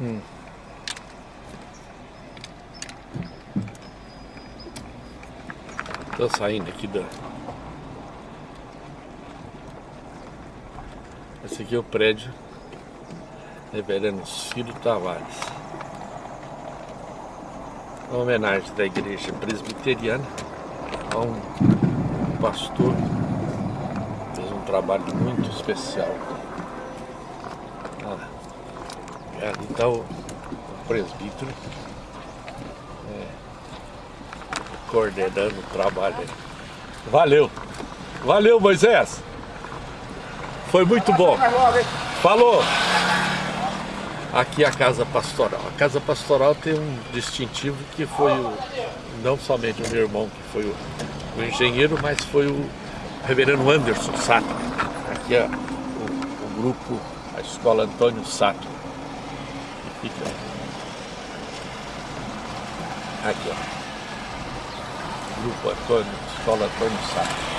Hum. Tô saindo aqui da... Esse aqui é o prédio Reverendo Ciro Tavares. Uma homenagem da igreja presbiteriana a um pastor fez um trabalho muito especial. Ah, ali está o, o presbítero é, coordenando o trabalho. Valeu! Valeu, Moisés! Foi muito bom! Falou! Aqui é a Casa Pastoral. A Casa Pastoral tem um distintivo que foi o, não somente o meu irmão, que foi o, o engenheiro, mas foi o reverendo Anderson Sato. Aqui é o, o grupo, a Escola Antônio Sato. Aqui, ó. Grupo Antônio, Escola Antônio Sato.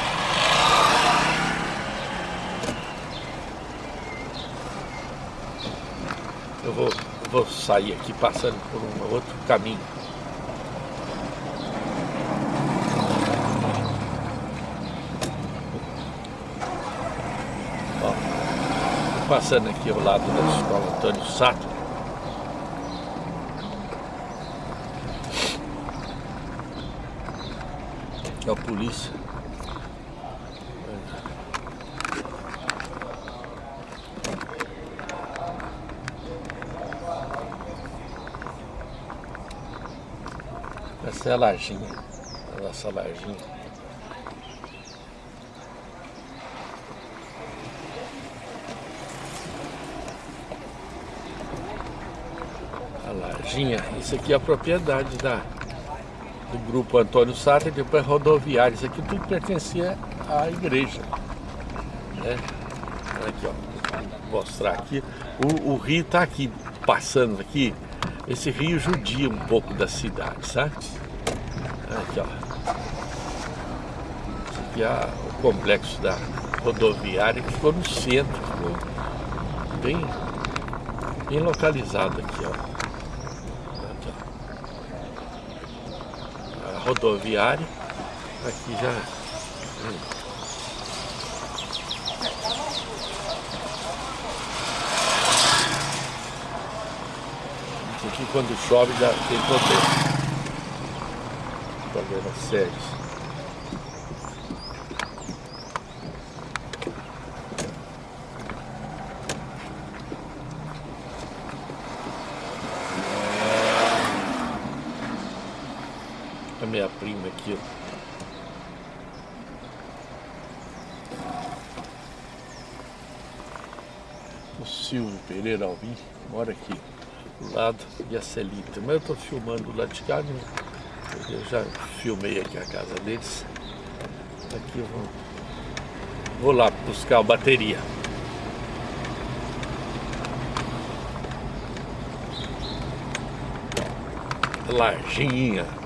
eu vou, eu vou sair aqui passando por um outro caminho. Ó, passando aqui ao lado da escola Antônio Sato. Que é a polícia. Essa é a lajinha, a nossa lajinha. A lajinha, isso aqui é a propriedade da, do grupo Antônio Sata e depois rodoviário. Isso aqui tudo pertencia à igreja. Né? Aqui, ó. Vou mostrar aqui. O, o rio está aqui, passando aqui, esse rio judia um pouco da cidade, sabe? Aqui, ó. Esse aqui é o complexo da rodoviária que ficou no centro, ficou bem, bem localizado aqui, ó. Aqui, ó. A rodoviária, aqui já. Aqui quando chove já tem problema. Problema sério. A minha prima aqui, ó. O Alvim mora aqui do lado e a Celita. Mas eu estou filmando do lado de cá, eu já filmei aqui a casa deles. Aqui eu vou, vou lá buscar a bateria. Lajinha.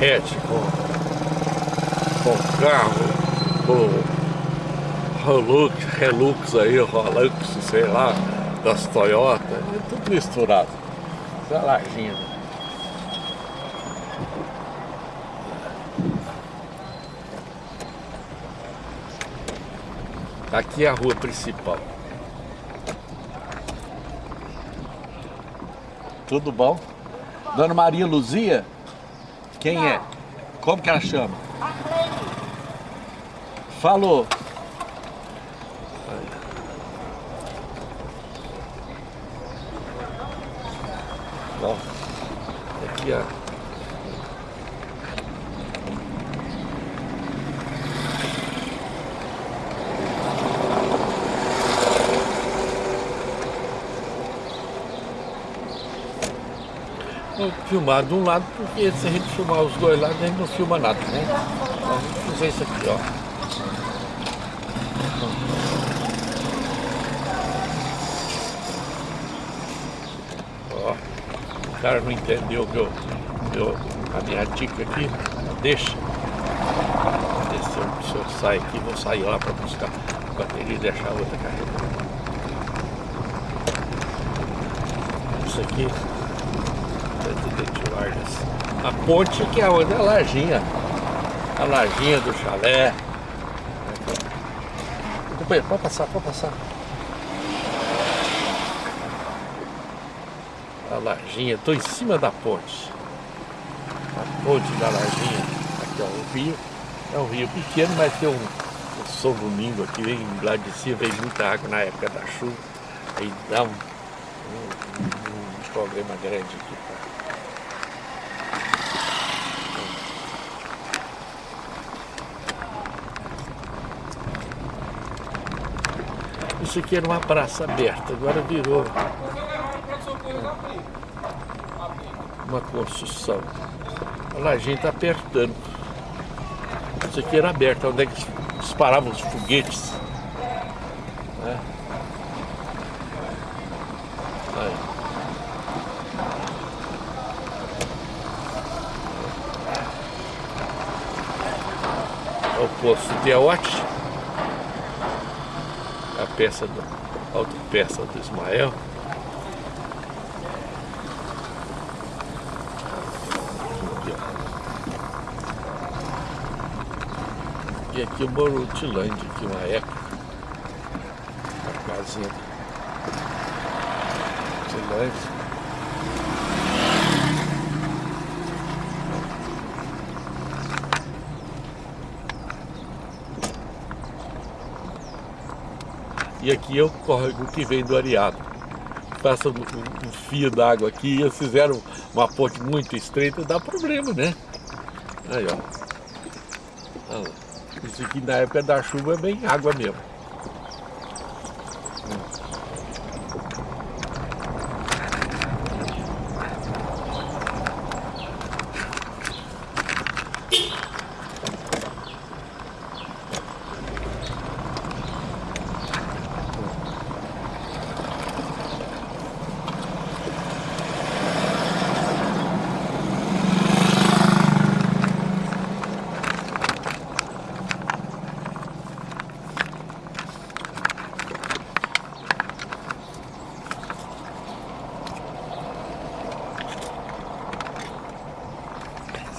Com, com carro, com Hilux, Relux aí, Rolux, sei lá, das Toyota, é tudo misturado. Essa é. Aqui é a rua principal. Tudo bom? Dona Maria Luzia? Quem Não. é? Como que ela chama? A Falou. Ó, aqui ó. Vou filmar de um lado, porque se a gente filmar os dois lados, a gente não filma nada, né? Então, gente fazer isso aqui, ó. Ó, o cara não entendeu meu, meu, a minha dica aqui, deixa. Descer, o senhor sai aqui, vou sair lá para buscar a bateria e deixar a outra carregada. Isso aqui Vargas. A ponte que é onde? A lajinha. A lajinha do chalé. Pode passar, pode passar. A lajinha, estou em cima da ponte. A ponte da lajinha. Aqui ó, o rio. É um rio pequeno, mas tem um, um sol domingo aqui, vem lá de cima, vem muita água na época da chuva. Aí dá um, um, um problema grande aqui. Isso aqui era uma praça aberta, agora virou uma construção. Olha lá, a gente está apertando. Isso aqui era aberto, onde é que disparavam os foguetes. Né? O posto de Aote peça do, outra peça do Ismael. E aqui o Morutilândia, aqui uma época. A casinha Tilândia. Aqui é o córrego que vem do Ariado. Passa um, um fio d'água aqui, e eles fizeram uma ponte muito estreita, dá problema, né? Aí, ó. Isso aqui na época da chuva é bem água mesmo.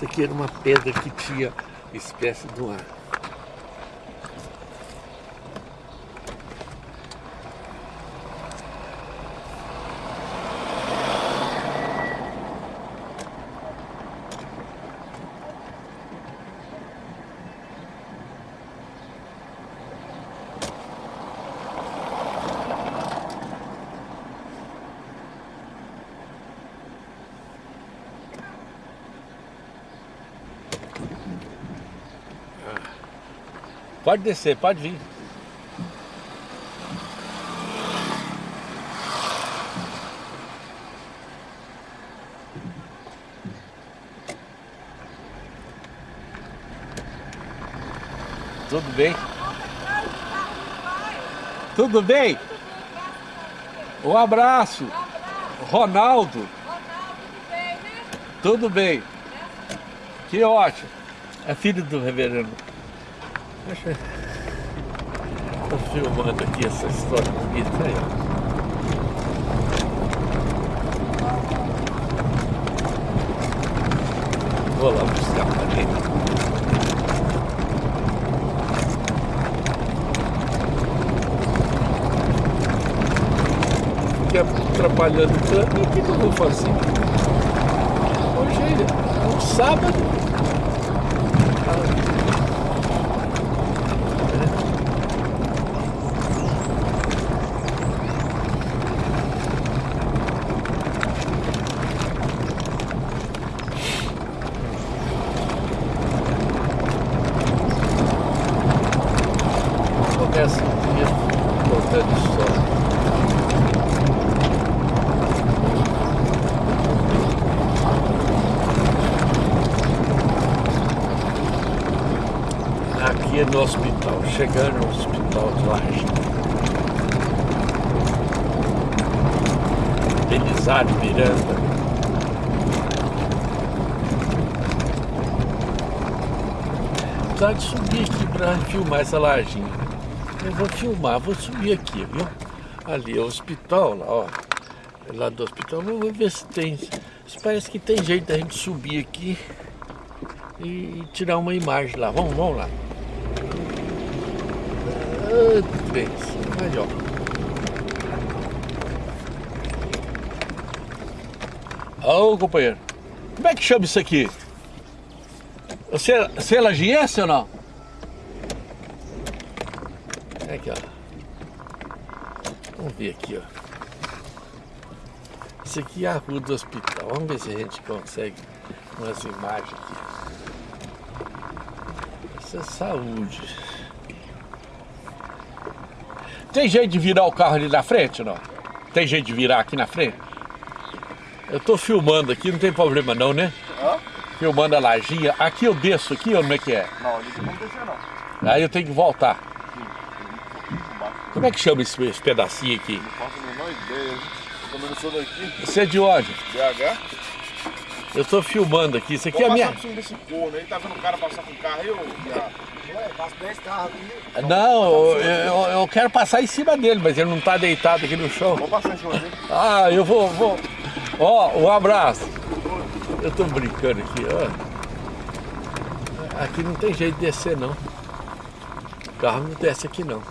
Isso aqui era uma pedra que tinha espécie de uma Pode descer, pode vir. Tudo bem? Tudo bem? Um abraço. Ronaldo. Tudo bem. Que ótimo. É filho do reverendo. Deixa Estou filmando aqui essa história bonita aí. Vou lá buscar a. Fiquei atrapalhando tanto, o que, que eu vou fazer? Hoje é um sábado. No hospital, chegando no hospital de Laje. Belisário Miranda. Tá de subir aqui para filmar essa lajinha. Eu vou filmar, vou subir aqui, viu? Ali é o hospital, lá, ó. Lá do hospital, vamos ver se tem. Parece que tem jeito da gente subir aqui e tirar uma imagem lá. Vamos, vamos lá. Aí, ó. Ô, companheiro. Como é que chama isso aqui? Você, você é lagiense ou não? Aqui, ó. Vamos ver aqui, ó. Isso aqui é a rua do hospital. Vamos ver se a gente consegue umas imagens aqui. Isso é saúde. Tem jeito de virar o carro ali na frente ou não? Tem jeito de virar aqui na frente? Eu tô filmando aqui, não tem problema não, né? Hã? Filmando a lajinha. Aqui eu desço aqui ou como é que é? Não, ali não descer não. Aí eu tenho que voltar. Como é que chama esse, esse pedacinho aqui? Não faço a menor ideia. Também não sou daqui. Você é de onde? BH? Eu tô filmando aqui. Isso aqui Vou é a minha... por cima desse corno aí. Tá vendo o cara passar com o carro aí, ô? viado? Ué, passa 10 carros aqui. Não, eu, eu- quero passar em cima dele, mas ele não tá deitado aqui no chão. Vou passar em cima dele. Ah, eu vou, vou. Ó, um abraço. Eu tô brincando aqui, ó. Aqui não tem jeito de descer não. O carro não desce aqui não.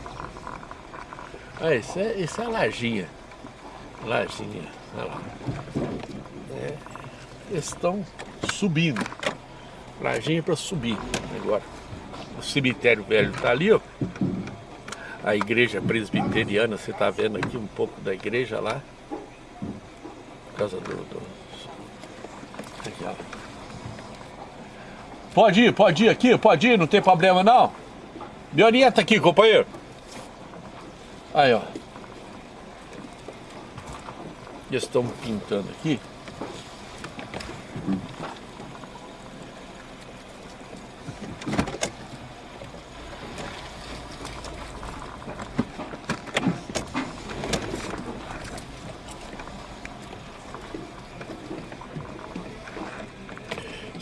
Ah, isso é, isso é lajinha. Lajinha, olha lá. É, eles estão subindo. Lajinha para subir agora. O cemitério velho tá ali, ó. A igreja presbiteriana, você tá vendo aqui um pouco da igreja lá. Por causa do. do... Aqui, ó. Pode ir, pode ir aqui, pode ir, não tem problema não. Me orienta aqui, companheiro. Aí, ó. Eles estão pintando aqui.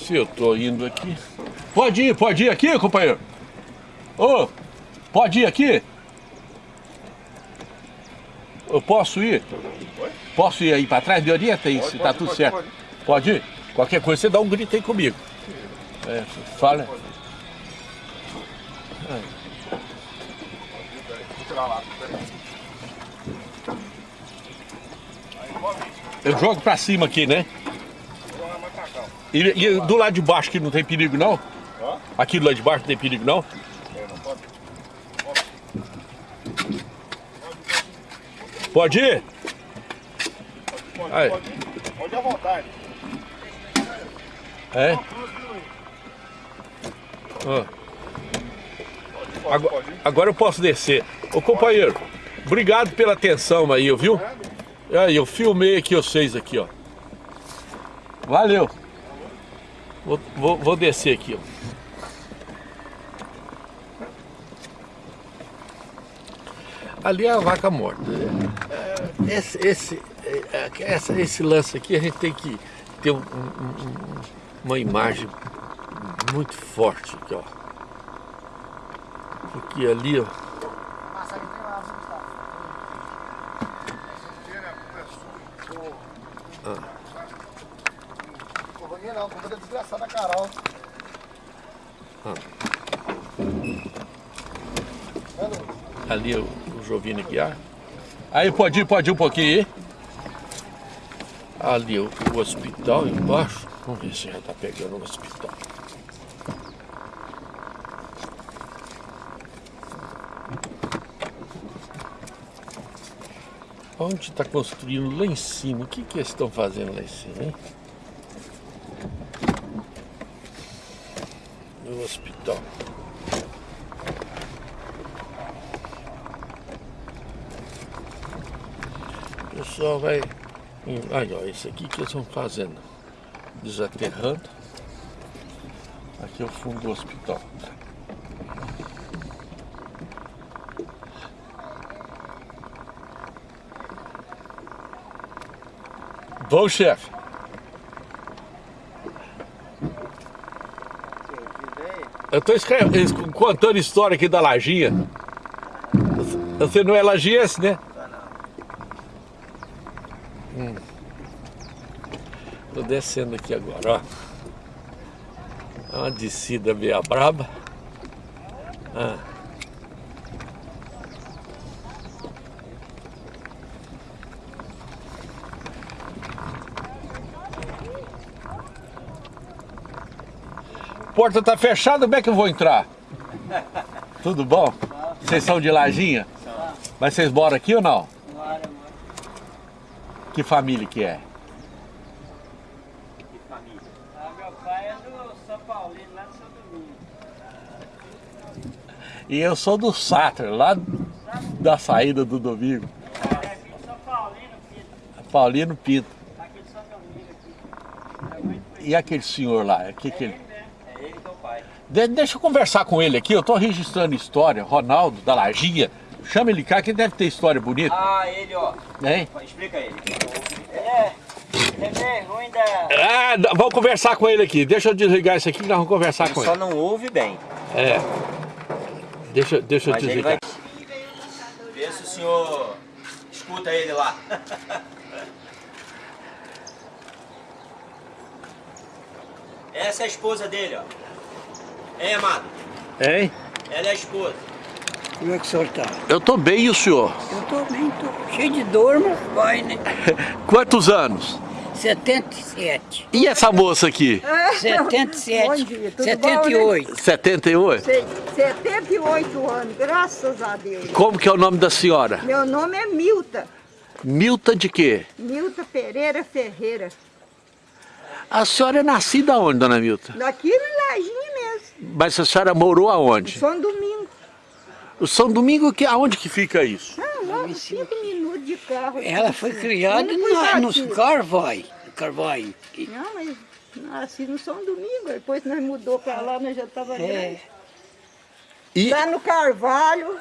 Se eu tô indo aqui. Pode ir, pode ir aqui, companheiro. Ô, pode ir aqui? Eu posso ir? Posso ir aí pra trás? Me orienta aí Pode, se pode, tá tudo pode, certo. pode. Ir? Qualquer coisa você dá um grito aí comigo. É, fala. Eu jogo pra cima aqui, né? Vou jogar mais pra cá. ó. E, e do lado de baixo que não tem perigo não? Aqui do lado de baixo não tem perigo não? É, pode. Pode ir? Pode, Aí. pode. Pode à vontade. É? Pode, Agora, pode agora eu posso descer. Ô companheiro, obrigado pela atenção aí, viu? Aí, eu filmei aqui vocês aqui, ó. Valeu. Vou, vou, vou descer aqui, ó. Ali é a vaca morta. É, Esse, esse, é, essa- esse lance aqui a gente tem que ter um- um- uma imagem muito forte aqui, ó. Porque ali, ó. Passa aqui tem lá, Gustavo. Não vou nem não, vou da desgraçada Carol. Ali o, o Guiar. Aí pode ir, pode ir um pouquinho aí. Ali o, o hospital embaixo. Vamos ver se já tá pegando o hospital. Onde está construindo lá em cima? O que, que eles estão fazendo lá em cima, hein? No hospital. pessoal vai... Hum, aí, ó, esse aqui que eles vão fazendo. Desaterrando. Aqui é o fundo do hospital. bom chefe. Eu tô contando história aqui da Lajinha. Você não é lajiense, né? Hum. Tô descendo aqui agora, ó. É uma descida meia braba. Ah. Porta tá fechada, como é que eu vou entrar? Tudo bom? Vocês são de Lajinha? Mas vocês moram aqui ou não? Que família que é? Que família? Ah, meu pai é do São Paulino, lá do São Domingo. E eu sou do Sater, lá da saída do domingo. É aqui de São Paulino, filho. Paulino Pinto. Aqui de São Domingo aqui. É E aquele senhor lá? Que que ele... ele? É ele é o pai. De- deixa eu conversar com ele aqui, eu tô registrando história. Ronaldo, da Lajinha. Chama ele cá que ele deve ter história bonita. Ah, ele, ó. Hein? Explica ele. Ele é, ele é bem ruim da... Ah, vamos conversar com ele aqui. Deixa eu desligar isso aqui que nós vamos conversar Ele com só ele. não ouve bem. É. Deixa, deixa eu Mas ele desligar. vai... Vê se o senhor escuta ele lá. Essa é a esposa dele, ó. Hein, amado? Hein? Ela é a esposa. Como é que o senhor está? Eu tô bem, e o senhor? Eu estou bem, estou cheio de dor, mas vai, né? Quantos anos? 77. E essa moça aqui? 77. Bom dia, tudo 78. 78? Sei, 78 anos, graças a Deus. Como que é o nome da senhora? Meu nome é Milta, Milta de quê? Milta Pereira Ferreira. A senhora é nascida onde, dona Milta? Daqui no Lajinha mesmo, Mas a senhora morou aonde? São Domingo. O São Domingo, que, aonde que fica isso? Ah, logo cinco minutos de carro. Ela foi criada na, no. Carvalho. Não, mas nasci no São Domingo, depois nós mudou pra lá, nós já tava É, grande. E Lá no Carvalho,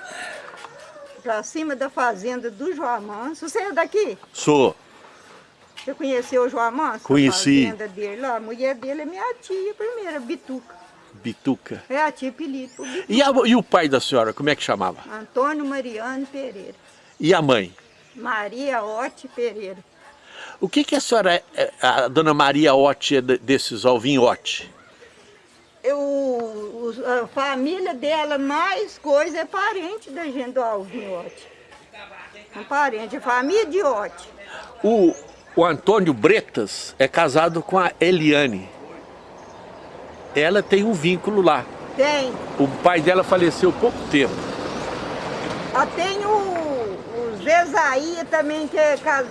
pra cima da fazenda do João Manso. Você é daqui? sou. Você conheceu o João Manso? Conheci. A fazenda dele lá, a mulher dele é minha tia primeira, Bituca. Bituca. É a tia Pilipo. E, a- e o pai da senhora, como é que chamava? Antônio Mariano Pereira. E a mãe? Maria Ote Pereira. O que que a senhora, é- é- a dona Maria Otti é de- desses Alvinhote? Eu, a família dela, mais coisa, é parente da gente do Alvin Ote. É parente, família de Ote. O, o Antônio Bretas é casado com a Eliane. Ela tem um vínculo lá. Tem. O pai dela faleceu há pouco tempo. Ah, tem o, o Zezaia também, que é cas-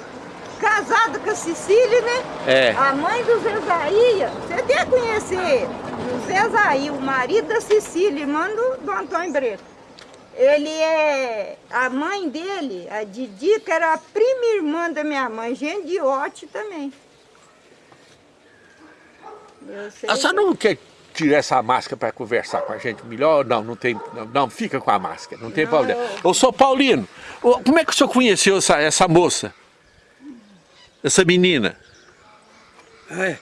casado com a Cecília, né? É. A mãe do Zezaia, você deve conhecer. O Zezaia, o marido da Cecília, irmã do, do Antônio Breto. Ele é... A mãe dele, a Didi, que era a prima irmã da minha mãe, gente de Ote também. Eu sei A senhora que- não quer tirar essa máscara para conversar com a gente melhor? Não, não tem. Não, não, fica com a máscara, não tem Não, problema. eu- Ô, sou Paulino, como é que o senhor conheceu essa, essa moça? Essa menina? é.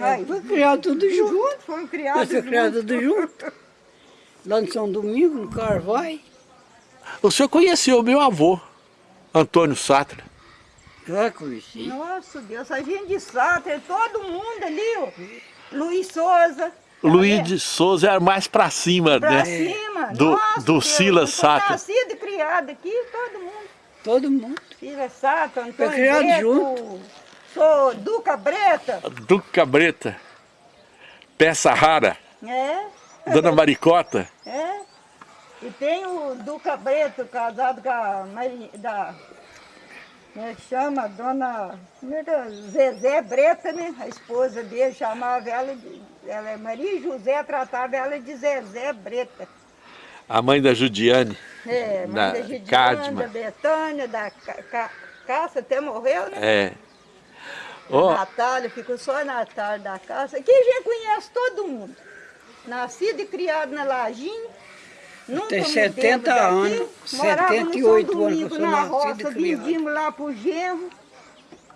Ai, Foi criado tudo junto. foram criados Foi criado tudo junto. Lá no São Domingo, no Carvalho. O senhor conheceu o meu avô, Antônio Satra. Já conheci. Nossa Deus, a gente de Sáter, todo mundo ali, ó. Luiz Souza. Luiz de Souza era mais pra cima, Pra né? cima. Do- Nossa, do Silas Sáter. Nascido e criado aqui, todo mundo. Todo mundo. Silas Sáter, Antônio criado Breto, junto. Sou Duca Breta. Duca Breta, Peça Rara, É, Dona Maricota. é. E tem o Duca Breto, casado com a Mari, da... Como é que chama? Dona é é? Zezé Breta, né? A esposa dele chamava ela de... Ela é Maria José, tratava ela de Zezé Breta. A mãe da Judiane. É, mãe Da da Gidiane, Cadma. da Betânia, da Ca- Ca- Caça, até morreu, né? É. Ó, Natália, ficou só a Natália da Caça. Aqui a gente conhece todo mundo. Nascido e criado na Lajinha. Nunca Tem mudemos 70 daqui. anos, Morava no 78 São anos que Domingo, eu sou na roça, vendíamos lá pro genro.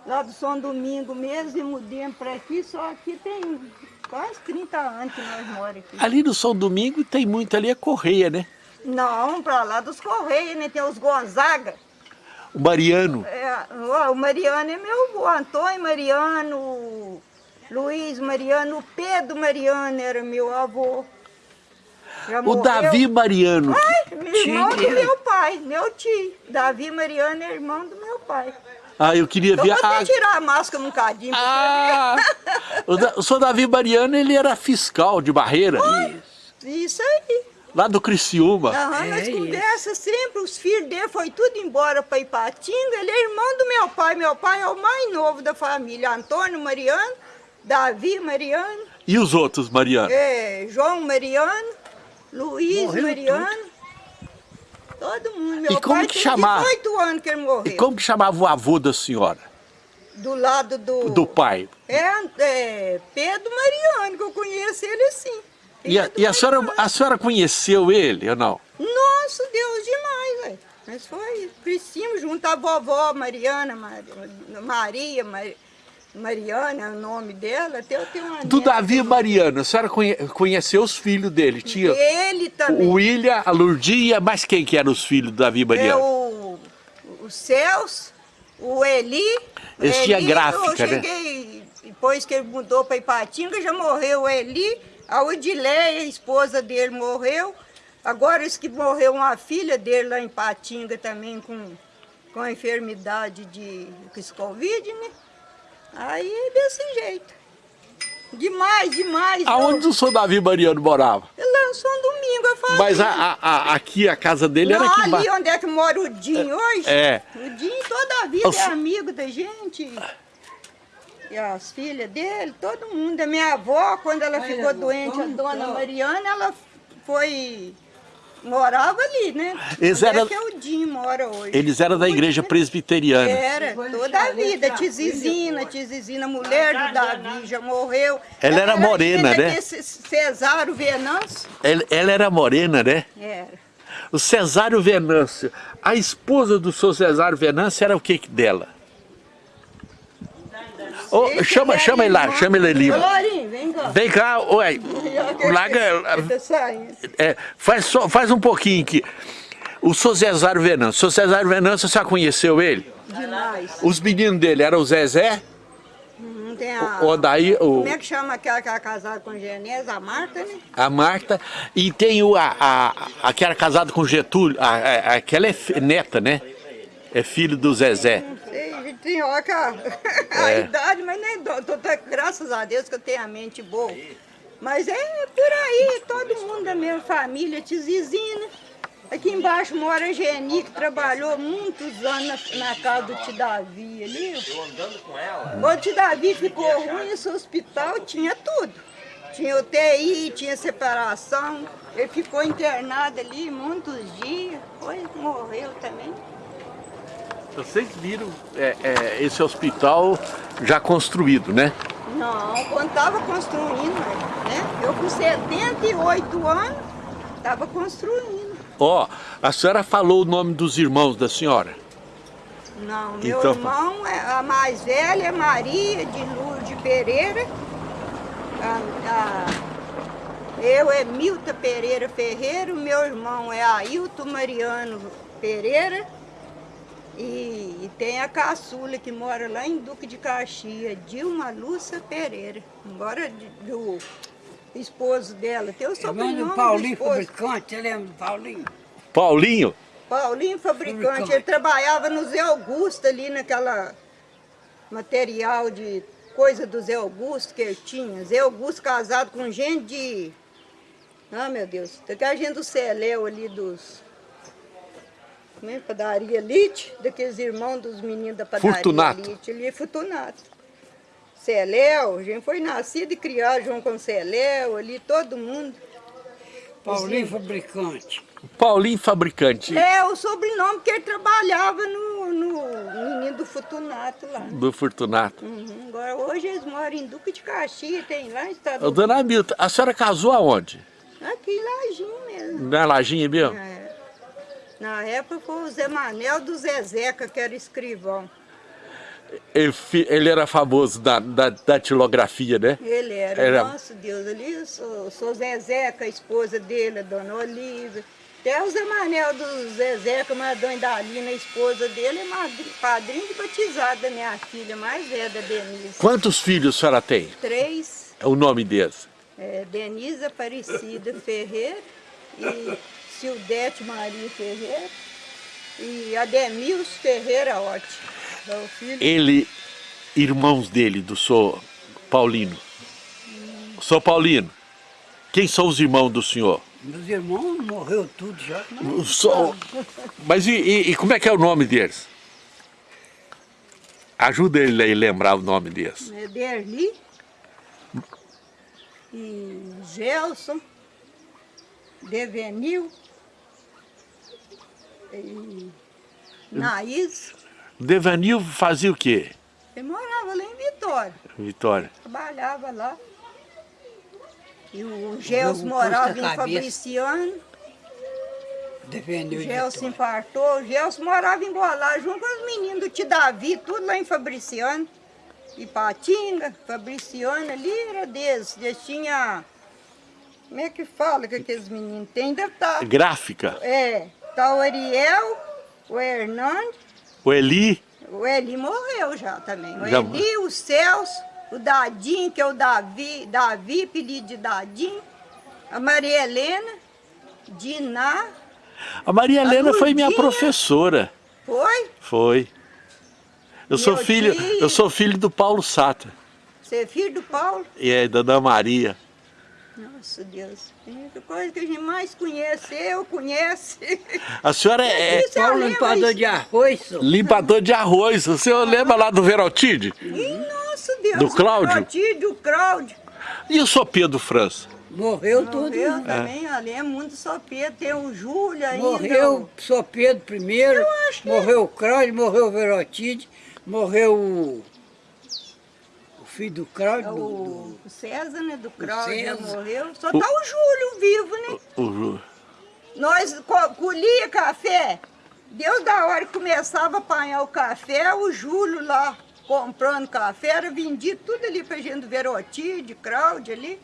lá do São Domingo mesmo, e mudemos para aqui, só aqui tem quase 30 anos que nós moramos aqui. Ali no São Domingo tem muito ali a Correia, né? Não, para lá dos Correios, né? Tem os Gonzaga. O Mariano. É, ó, o Mariano é meu avô, Antônio Mariano, Luiz Mariano, o Pedro Mariano era meu avô. Já O morreu. Davi Mariano. Ai, irmão do dele. meu pai, meu tio. Davi Mariano é irmão do meu pai. Ah, eu queria Eu ver vou a... tirar a máscara um cadinho Ah! O, da... o seu Davi Mariano, ele era fiscal de barreira. ver. Isso aí. Lá do Criciúma. Aham, nós É conversa sempre, os filhos dele foi tudo embora para Ipatinga. Ele é irmão do meu pai. Meu pai é o mais novo da família. Antônio Mariano, Davi Mariano, E os outros, Mariano? é, João Mariano, Luiz Morreu Mariano. Todo mundo. Meu E como pai que chamava? 18 anos que ele morreu. E como que chamava o avô da senhora? Do lado do... Do pai? É, é, Pedro Mariano, que eu conheço ele assim. E a, e a senhora, a senhora conheceu ele ou não? Nossa, Deus demais, velho. Mas foi, crescimos junto a vovó Mariana, Maria, Maria Mari- Mariana é o nome dela, até eu tenho uma Do neta. Davi Mariano, a senhora conhe- conheceu os filhos dele? Tinha Ele também. o William, a Lurdinha, mas quem que eram os filhos do Davi É Mariano? o, o Celso, o Eli. Esse tinha gráfica, eu né? cheguei, depois que ele mudou para Ipatinga, já morreu o Eli, a Odileia, a esposa dele, morreu. Agora esse que morreu uma filha dele lá em Ipatinga também com, com a enfermidade de com esse Covid, né? Aí desse jeito. Demais, demais. Aonde o seu Davi Mariano morava? Ele lançou um domingo, eu falei. Mas a, a- a- aqui, a casa dele era Não, aqui ali embaixo. onde é que mora o Dinho hoje? É. O Dinho toda a vida Os- é amigo da gente. E as filhas dele, todo mundo. A minha avó, quando ela ficou doente, a dona Mariana, ela foi... Morava ali, né? Eles Onde é eram- que é o Dinho mora hoje. Eles eram da igreja presbiteriana. Era, toda a vida. Tizizina, Tizizina, mulher do Davi, já morreu. Ela era morena, né? Cesário Venâncio. Ela, ela era morena, né? Era. O Cesário Venâncio. A esposa do seu Cesário Venâncio era o que dela? Esse chama, chama ele lá, chama ele ali. Lourinho, vem cá. Vem cá, ué. Larga, tá é, faz, só, faz um pouquinho aqui. O seu Cesário Venâncio. O seu Cesário Venâncio, você já conheceu ele? Demais. Os meninos dele eram o Zezé, Não tem a... o Odaí, o, Como é que chama aquela que era casada com Genesa? A Marta, né? a Marta, e tem o, a, a, a que era casada com Getúlio, a, a- aquela é neta, né? É filho do Zezé. Não sei, a a, a É. idade, mas nem. Tô, graças a Deus que eu tenho a mente boa. Mas é por aí, todo mundo da minha família, Tizizina. Aqui embaixo mora a Geni, que trabalhou muitos anos na, na casa do Tidavi ali. Eu andando com ela. O Tidavi ficou ruim, esse hospital tinha tudo. Tinha UTI, tinha separação. Ele ficou internado ali muitos dias. Foi, morreu também. Vocês viram é, é, esse hospital já construído, né? Não, quando estava construindo, né? Eu com 78 anos, estava construindo. Ó, a senhora falou o nome dos irmãos da senhora. Não, meu Então- irmão, é- a mais velha é Maria de Lourdes Pereira. A- a- eu é Milta Pereira Ferreira, meu irmão é Ailton Mariano Pereira. E, e tem a caçula que mora lá em Duque de Caxias, Dilma Lúcia Pereira. Agora de- do esposo dela, tem o sobrenome do do Paulinho esposo. Fabricante, você lembra do Paulinho? Paulinho, Paulinho fabricante, Fabricante. ele trabalhava no Zé Augusto ali naquela material de coisa do Zé Augusto que ele tinha. Zé Augusto casado com gente de. Ah, meu Deus, daquela gente do Celéu ali dos. Como é? Padaria Elite, daqueles irmãos dos meninos da padaria Fortunato. Elite, ali Fortunato. Celéu, a gente foi nascido e criado junto com Celéu, ali todo mundo. Paulinho Fabricante. Paulinho Fabricante É o sobrenome que ele trabalhava no, no menino do Fortunato lá. do Fortunato. Uhum. Agora hoje eles moram em Duque de Caxias, tem lá em Estado dona Hamilton, a senhora casou aonde? Aqui em Lajinho mesmo. Na Lajinha mesmo? É. Na época foi o Zé Manel do Zezeca, que era escrivão. ele, era famoso da, da, da tilografia, né? Ele era, Era- nosso Deus, ali, eu sou, sou Zezé, com a esposa dele, a dona Olívia. Até o Zé Manel do Zezé, com a dona Dalina, a esposa dele, é padrinho de batizado da minha filha mais velha, da Denise. Quantos filhos a senhora tem? Três, É o nome deles? é, Denise Aparecida Ferreira e Sildete Maria Ferreira e Ademilson Ferreira Otti. É filho Ele, irmãos dele, do senhor Paulino. Sou Paulino, quem são os irmãos do senhor? Meus irmãos morreu tudo já. O senhor- Mas e, e- e como é que é o nome deles? Ajuda ele a lembrar o nome deles. é Derli e Gelson, Devenil e Naís. Devanil fazia o quê, Ele morava lá em Vitória, Vitória? trabalhava lá. E o Jogo morava em. Fabriciano, o Defendeu de Gelson vitória. infartou, o Gelson morava em Golar, junto com os meninos do Tidavi, tudo lá em Fabriciano. Ipatinga, Fabriciano, ali era deles. Eles tinham. Como é que fala que aqueles meninos têm? Deve estar. Gráfica. É, tá o Ariel, o Hernandes, O Eli, o Eli morreu já também. O Já Eli, o Celso, o Dadinho, que é o Davi, Davi, apelido de Dadinho, a Maria Helena, Diná, a Maria Helena foi minha professora. foi? Foi. Eu sou filho, eu sou filho do Paulo Sata Você é filho do Paulo? e é da Ana Maria. Nossa Deus, coisa que a gente mais conhece, eu conheço. A senhora é, é Paulo limpador de arroz, senhor. limpador de arroz. O senhor lembra lá do Verotide? Ih, nossa Deus. Do Cláudio? O tio, o Cláudio. E o senhor Pedro França? Morreu tudo. Morreu também, eu lembro muito só Pedro, tem o Júlio ainda. Morreu só Pedro primeiro, Eu acho que- morreu o Cláudio, morreu o Verotide, morreu o filho do Cláudio, É do- O César, né, do Cláudio, morreu. Só tá o Júlio vivo, né? O Ju- Nós co- colhia café. Deus da hora que começava a apanhar o café, o Júlio lá comprando café, era vendido tudo ali pra gente do Verotide, Cláudio ali.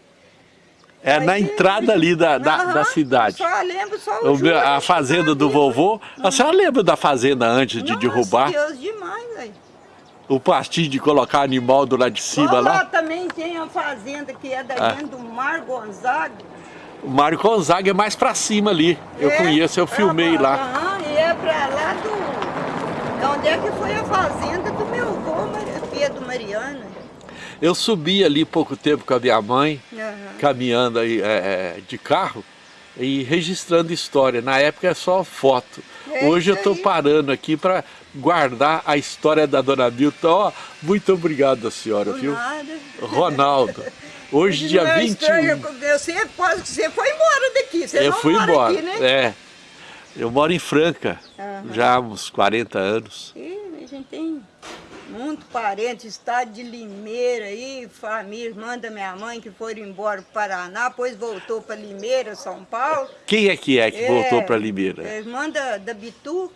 É na Aí, entrada ali da, da, Aham, da cidade. Só lembro só o, O Júlio. a fazenda do vovô. A senhora lembra da fazenda antes de Nossa, derrubar? Deus, demais, velho. O pastinho de colocar animal do lado de cima lá, lá? também tem a fazenda que é da Ah. do Mar Gonzaga. O Mário Gonzaga é mais pra cima ali. Eu É, conheço, eu filmei lá. Aham, e é pra lá do... de Onde é que foi a fazenda do meu avô, Mar- Pedro Mariana. Eu subi ali pouco tempo com a minha mãe, Aham. caminhando aí, é, é, de carro e registrando história. Na época é só foto. É Hoje eu estou parando aqui para guardar a história da dona Milton. Ó, muito obrigado, senhora, viu? nada. Ronaldo. Hoje, dia é 21. estranho, Você, foi embora daqui, você Eu não fui embora. aqui, né? É. Eu moro em Franca, Aham. já há uns 40 anos. A gente tem muito parente, estado de Limeira aí, família, irmã da minha mãe que foram embora para o Paraná, depois voltou para Limeira, São Paulo. Quem é que é que voltou É, para Limeira? é Irmã da, da Bituca.